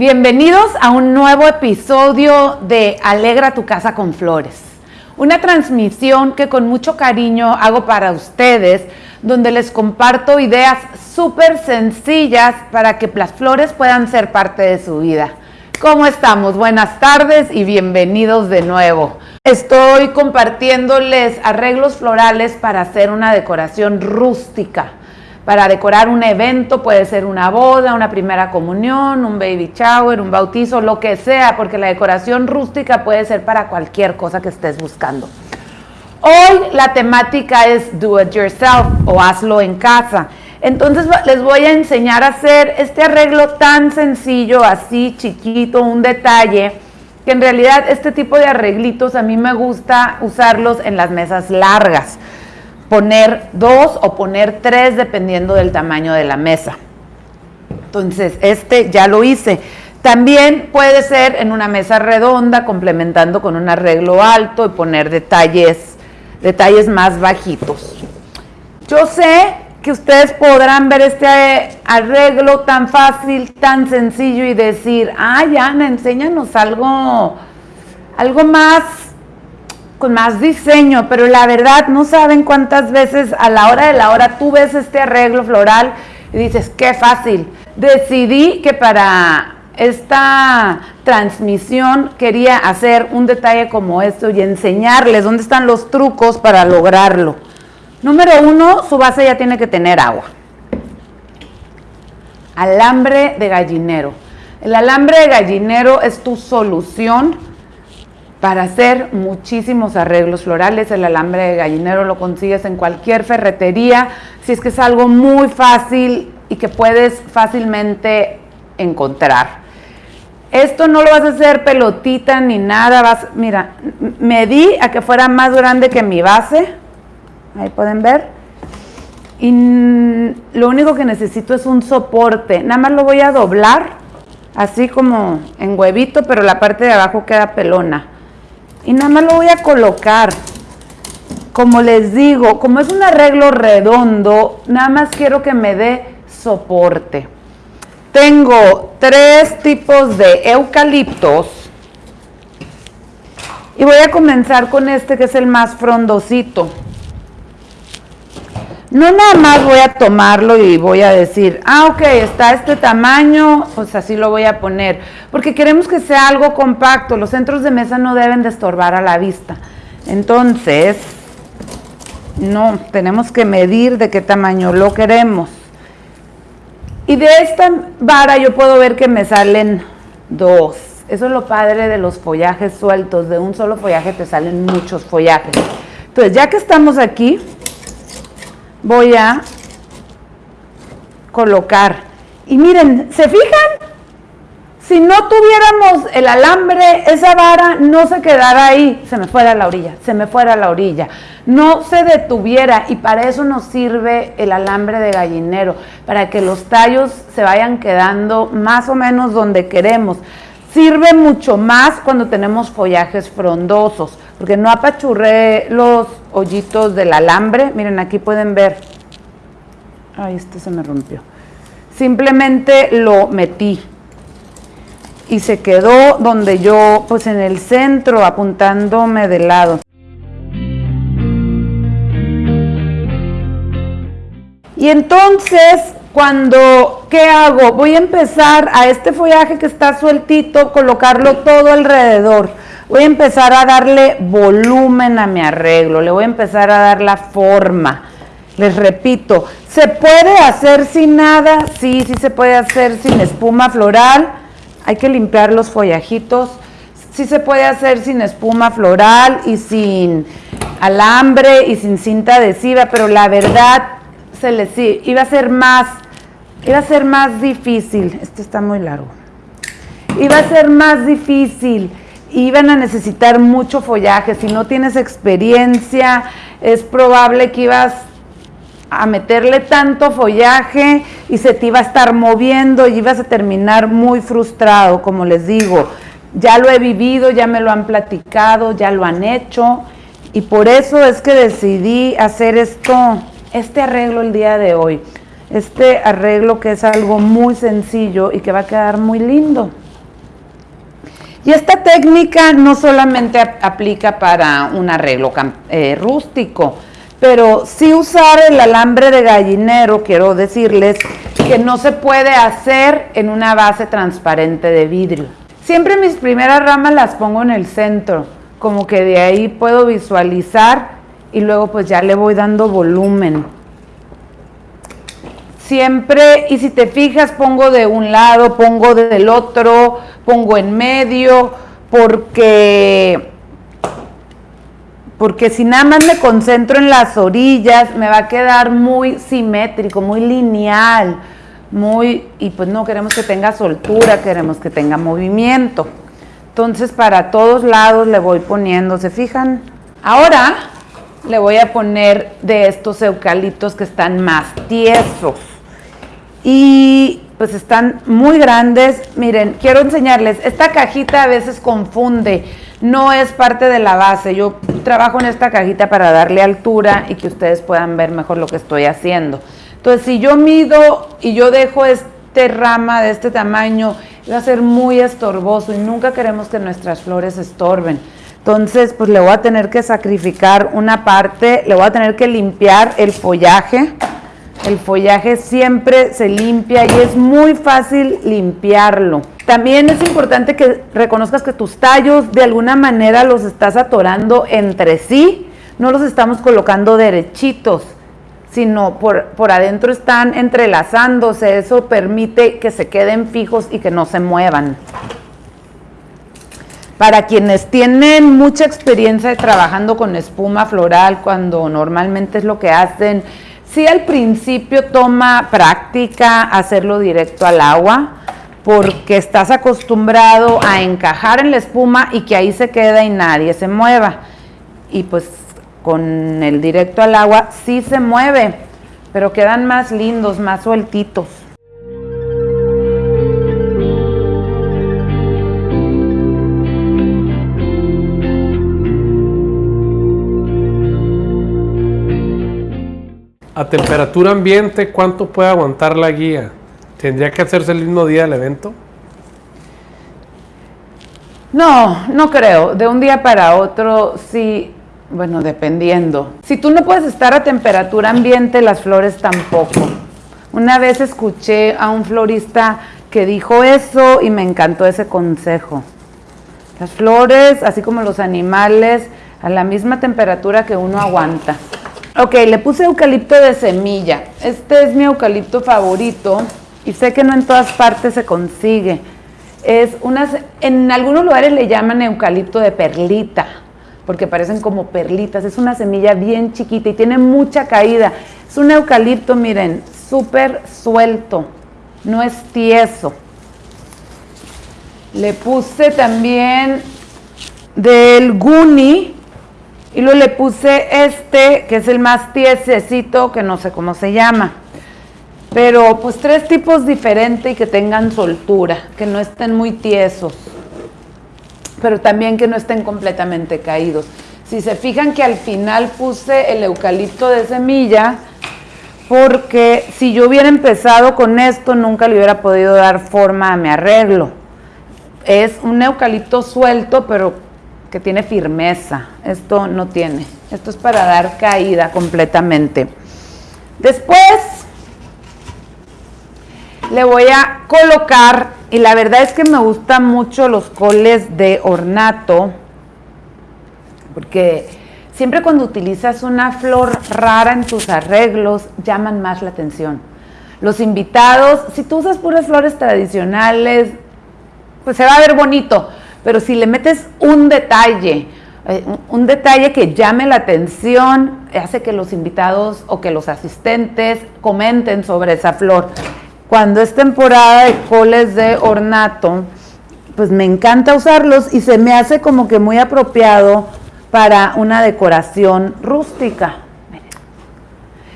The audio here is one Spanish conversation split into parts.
Bienvenidos a un nuevo episodio de Alegra tu casa con flores. Una transmisión que con mucho cariño hago para ustedes, donde les comparto ideas súper sencillas para que las flores puedan ser parte de su vida. ¿Cómo estamos? Buenas tardes y bienvenidos de nuevo. Estoy compartiéndoles arreglos florales para hacer una decoración rústica para decorar un evento, puede ser una boda, una primera comunión, un baby shower, un bautizo, lo que sea, porque la decoración rústica puede ser para cualquier cosa que estés buscando. Hoy la temática es do it yourself o hazlo en casa. Entonces les voy a enseñar a hacer este arreglo tan sencillo, así chiquito, un detalle, que en realidad este tipo de arreglitos a mí me gusta usarlos en las mesas largas poner dos o poner tres dependiendo del tamaño de la mesa. Entonces, este ya lo hice. También puede ser en una mesa redonda, complementando con un arreglo alto y poner detalles, detalles más bajitos. Yo sé que ustedes podrán ver este arreglo tan fácil, tan sencillo y decir, ay, Ana, enséñanos algo, algo más con más diseño, pero la verdad no saben cuántas veces a la hora de la hora tú ves este arreglo floral y dices, qué fácil. Decidí que para esta transmisión quería hacer un detalle como esto y enseñarles dónde están los trucos para lograrlo. Número uno, su base ya tiene que tener agua. Alambre de gallinero. El alambre de gallinero es tu solución para hacer muchísimos arreglos florales. El alambre de gallinero lo consigues en cualquier ferretería, si es que es algo muy fácil y que puedes fácilmente encontrar. Esto no lo vas a hacer pelotita ni nada, vas, mira, medí a que fuera más grande que mi base, ahí pueden ver, y lo único que necesito es un soporte, nada más lo voy a doblar, así como en huevito, pero la parte de abajo queda pelona y nada más lo voy a colocar. Como les digo, como es un arreglo redondo, nada más quiero que me dé soporte. Tengo tres tipos de eucaliptos. Y voy a comenzar con este que es el más frondosito. No nada más voy a tomarlo y voy a decir, ah, ok, está este tamaño, pues así lo voy a poner. Porque queremos que sea algo compacto, los centros de mesa no deben de estorbar a la vista. Entonces, no, tenemos que medir de qué tamaño lo queremos. Y de esta vara yo puedo ver que me salen dos. Eso es lo padre de los follajes sueltos. De un solo follaje te salen muchos follajes. Entonces, ya que estamos aquí, voy a colocar. Y miren, ¿se fijan? Si no tuviéramos el alambre, esa vara no se quedara ahí, se me fuera a la orilla, se me fuera a la orilla, no se detuviera y para eso nos sirve el alambre de gallinero, para que los tallos se vayan quedando más o menos donde queremos. Sirve mucho más cuando tenemos follajes frondosos, porque no apachurré los hoyitos del alambre. Miren, aquí pueden ver. Ay, este se me rompió. Simplemente lo metí y se quedó donde yo, pues en el centro, apuntándome de lado. Y entonces cuando, ¿qué hago? Voy a empezar a este follaje que está sueltito, colocarlo todo alrededor. Voy a empezar a darle volumen a mi arreglo, le voy a empezar a dar la forma. Les repito, ¿se puede hacer sin nada? Sí, sí se puede hacer sin espuma floral. Hay que limpiar los follajitos. Sí se puede hacer sin espuma floral y sin alambre y sin cinta adhesiva, pero la verdad se les iba a ser más, iba a ser más difícil. Este está muy largo. Iba a ser más difícil. Iban a necesitar mucho follaje. Si no tienes experiencia, es probable que ibas a meterle tanto follaje y se te iba a estar moviendo y ibas a terminar muy frustrado, como les digo. Ya lo he vivido, ya me lo han platicado, ya lo han hecho y por eso es que decidí hacer esto este arreglo el día de hoy. Este arreglo que es algo muy sencillo y que va a quedar muy lindo. Y esta técnica no solamente aplica para un arreglo eh, rústico, pero sí usar el alambre de gallinero, quiero decirles que no se puede hacer en una base transparente de vidrio. Siempre mis primeras ramas las pongo en el centro, como que de ahí puedo visualizar y luego pues ya le voy dando volumen. Siempre, y si te fijas, pongo de un lado, pongo del otro, pongo en medio, porque, porque si nada más me concentro en las orillas, me va a quedar muy simétrico, muy lineal, muy, y pues no queremos que tenga soltura, queremos que tenga movimiento. Entonces para todos lados le voy poniendo, ¿se fijan? Ahora le voy a poner de estos eucaliptos que están más tiesos y pues están muy grandes. Miren, quiero enseñarles, esta cajita a veces confunde, no es parte de la base. Yo trabajo en esta cajita para darle altura y que ustedes puedan ver mejor lo que estoy haciendo. Entonces, si yo mido y yo dejo este rama de este tamaño, va a ser muy estorboso y nunca queremos que nuestras flores estorben. Entonces, pues le voy a tener que sacrificar una parte, le voy a tener que limpiar el follaje el follaje siempre se limpia y es muy fácil limpiarlo. También es importante que reconozcas que tus tallos de alguna manera los estás atorando entre sí, no los estamos colocando derechitos, sino por, por adentro están entrelazándose, eso permite que se queden fijos y que no se muevan. Para quienes tienen mucha experiencia trabajando con espuma floral, cuando normalmente es lo que hacen, Sí, al principio toma práctica hacerlo directo al agua porque estás acostumbrado a encajar en la espuma y que ahí se queda y nadie se mueva. Y pues con el directo al agua sí se mueve, pero quedan más lindos, más sueltitos. A temperatura ambiente, ¿cuánto puede aguantar la guía? ¿Tendría que hacerse el mismo día del evento? No, no creo. De un día para otro, sí, bueno, dependiendo. Si tú no puedes estar a temperatura ambiente, las flores tampoco. Una vez escuché a un florista que dijo eso y me encantó ese consejo. Las flores, así como los animales, a la misma temperatura que uno aguanta. Ok, le puse eucalipto de semilla. Este es mi eucalipto favorito y sé que no en todas partes se consigue. Es unas, en algunos lugares le llaman eucalipto de perlita, porque parecen como perlitas. Es una semilla bien chiquita y tiene mucha caída. Es un eucalipto, miren, súper suelto, no es tieso. Le puse también del guni, y luego le puse este, que es el más tiesecito, que no sé cómo se llama. Pero pues tres tipos diferentes y que tengan soltura, que no estén muy tiesos, pero también que no estén completamente caídos. Si se fijan que al final puse el eucalipto de semilla, porque si yo hubiera empezado con esto, nunca le hubiera podido dar forma a mi arreglo. Es un eucalipto suelto, pero que tiene firmeza. Esto no tiene. Esto es para dar caída completamente. Después le voy a colocar, y la verdad es que me gustan mucho los coles de ornato, porque siempre cuando utilizas una flor rara en tus arreglos, llaman más la atención. Los invitados, si tú usas puras flores tradicionales, pues se va a ver bonito, pero si le metes un detalle, eh, un detalle que llame la atención, hace que los invitados o que los asistentes comenten sobre esa flor. Cuando es temporada de coles de ornato, pues me encanta usarlos y se me hace como que muy apropiado para una decoración rústica.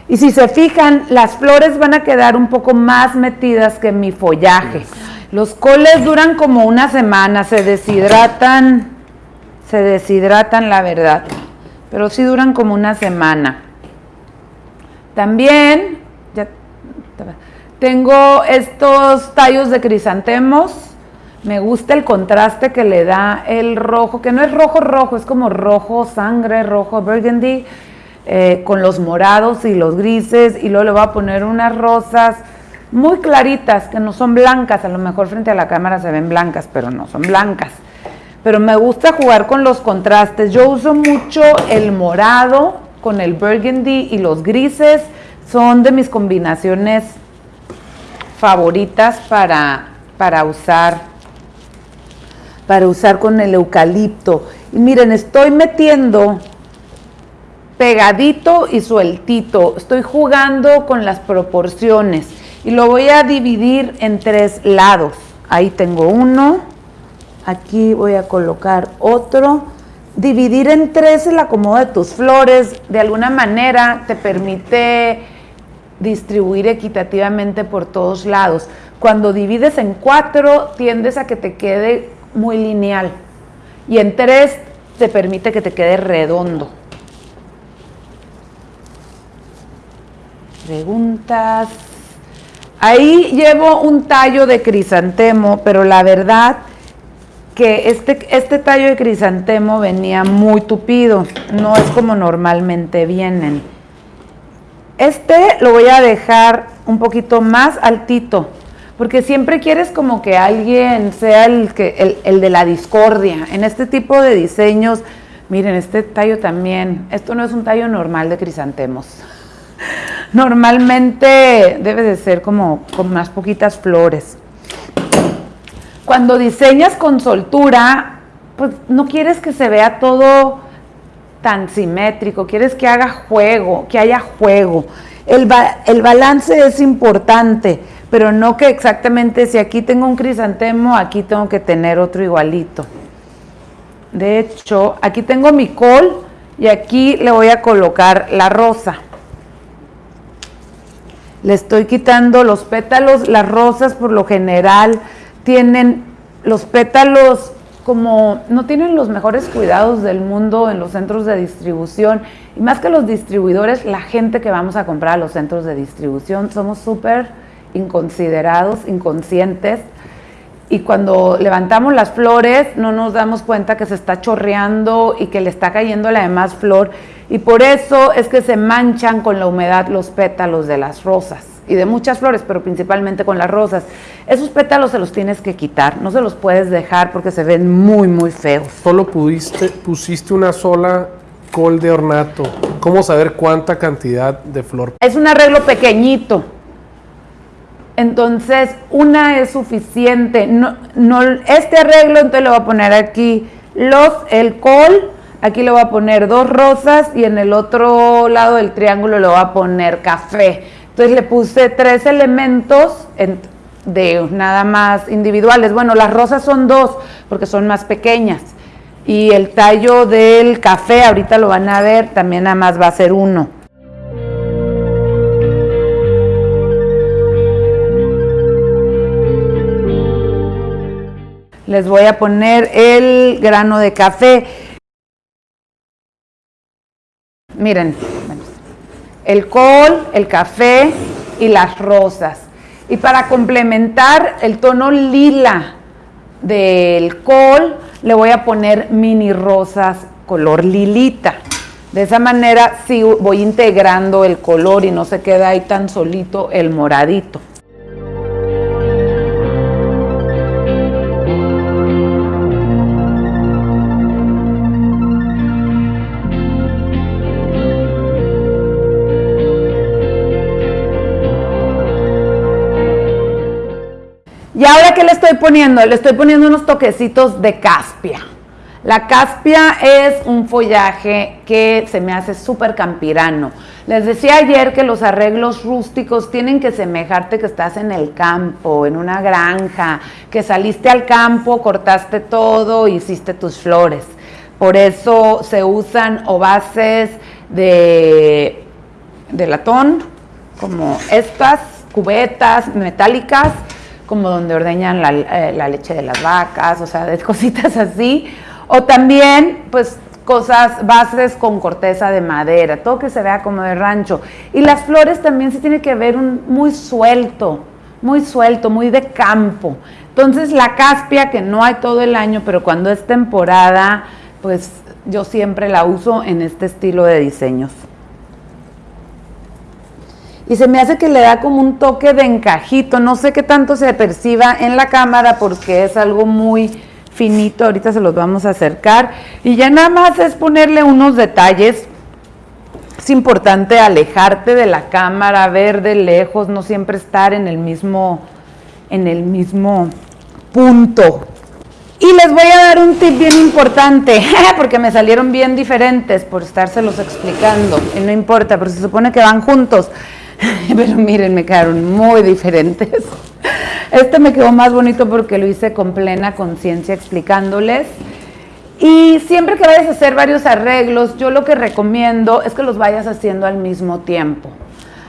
Y si se fijan, las flores van a quedar un poco más metidas que mi follaje. Los coles duran como una semana, se deshidratan, se deshidratan la verdad, pero sí duran como una semana. También tengo estos tallos de crisantemos, Me gusta el contraste que le da el rojo, que no es rojo rojo, es como rojo sangre, rojo burgundy, eh, con los morados y los grises. Y luego le voy a poner unas rosas muy claritas, que no son blancas. A lo mejor frente a la cámara se ven blancas, pero no son blancas. Pero me gusta jugar con los contrastes. Yo uso mucho el morado con el burgundy y los grises. Son de mis combinaciones favoritas para, para usar para usar con el eucalipto. Y miren, estoy metiendo pegadito y sueltito. Estoy jugando con las proporciones y lo voy a dividir en tres lados. Ahí tengo uno, aquí voy a colocar otro. Dividir en tres el acomodo de tus flores de alguna manera te permite distribuir equitativamente por todos lados. Cuando divides en cuatro, tiendes a que te quede muy lineal. Y en tres te permite que te quede redondo. Preguntas. Ahí llevo un tallo de crisantemo, pero la verdad que este, este tallo de crisantemo venía muy tupido, no es como normalmente vienen. Este lo voy a dejar un poquito más altito, porque siempre quieres como que alguien sea el, que, el, de la discordia. En este tipo de diseños, miren, este tallo también, esto no es un tallo normal de crisantemos. Normalmente debe de ser como con más poquitas flores. Cuando diseñas con soltura, pues no quieres que se vea todo tan simétrico, quieres que haga juego, que haya juego. El, el balance es importante pero no que exactamente si aquí tengo un crisantemo, aquí tengo que tener otro igualito. De hecho, aquí tengo mi col y aquí le voy a colocar la rosa. Le estoy quitando los pétalos, las rosas por lo general tienen los pétalos como no tienen los mejores cuidados del mundo en los centros de distribución. Y más que los distribuidores, la gente que vamos a comprar a los centros de distribución somos súper inconsiderados, inconscientes, y cuando levantamos las flores no nos damos cuenta que se está chorreando y que le está cayendo la demás flor, y por eso es que se manchan con la humedad los pétalos de las rosas y de muchas flores, pero principalmente con las rosas. Esos pétalos se los tienes que quitar, no se los puedes dejar porque se ven muy, muy feos. Solo pudiste, pusiste una sola col de ornato. ¿Cómo saber cuánta cantidad de flor? Es un arreglo pequeñito. Entonces, una es suficiente. No, no, este arreglo, entonces le voy a poner aquí los, el col, aquí le voy a poner dos rosas y en el otro lado del triángulo le voy a poner café. Entonces le puse tres elementos de nada más individuales. Bueno, las rosas son dos porque son más pequeñas. Y el tallo del café, ahorita lo van a ver, también nada más va a ser uno. Les voy a poner el grano de café. Miren, el col, el café y las rosas. Y para complementar el tono lila del col, le voy a poner mini rosas color lilita. De esa manera sí voy integrando el color y no se queda ahí tan solito el moradito. Y ahora, ¿qué le estoy poniendo? Le estoy poniendo unos toquecitos de caspia. La caspia es un follaje que se me hace súper campirano. Les decía ayer que los arreglos rústicos tienen que semejarte que estás en el campo, en una granja, que saliste al campo, cortaste todo, hiciste tus flores. Por eso se usan o bases de, de latón, como estas, cubetas metálicas, como donde ordeñan eh, la, leche de las vacas, o sea, de cositas así. O también, pues, cosas, bases con corteza de madera, todo que se vea como de rancho. Y las flores también se tiene que ver un, muy suelto, muy suelto, muy de campo. Entonces la caspia, que no hay todo el año, pero cuando es temporada, pues yo siempre la uso en este estilo de diseños. Y se me hace que le da como un toque de encajito, no sé qué tanto se perciba en la cámara porque es algo muy finito, ahorita se los vamos a acercar. Y ya nada más es ponerle unos detalles. Es importante alejarte de la cámara, ver de lejos, no siempre estar en el mismo, en el mismo punto. Y les voy a dar un tip bien importante, porque me salieron bien diferentes por estárselos explicando. Y no importa, pero se supone que van juntos. Pero miren, me quedaron muy diferentes. Este me quedó más bonito porque lo hice con plena conciencia explicándoles. Y siempre que vayas a hacer varios arreglos, yo lo que recomiendo es que los vayas haciendo al mismo tiempo.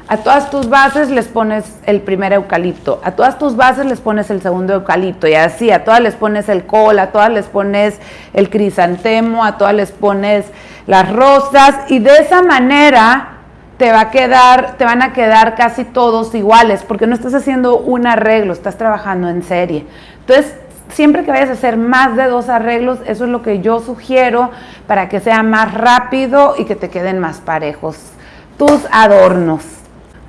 A todas tus bases les pones el primer eucalipto, a todas tus bases les pones el segundo eucalipto y así, a todas les pones el col, a todas les pones el crisantemo, a todas les pones las rosas y de esa manera te va a quedar, te van a quedar casi todos iguales, porque no estás haciendo un arreglo, estás trabajando en serie. Entonces, siempre que vayas a hacer más de dos arreglos, eso es lo que yo sugiero para que sea más rápido y que te queden más parejos tus adornos.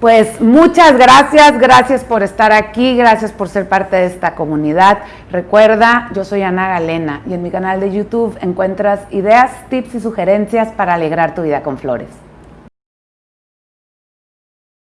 Pues muchas gracias, gracias por estar aquí, gracias por ser parte de esta comunidad. Recuerda, yo soy Ana Galena y en mi canal de YouTube encuentras ideas, tips y sugerencias para alegrar tu vida con flores.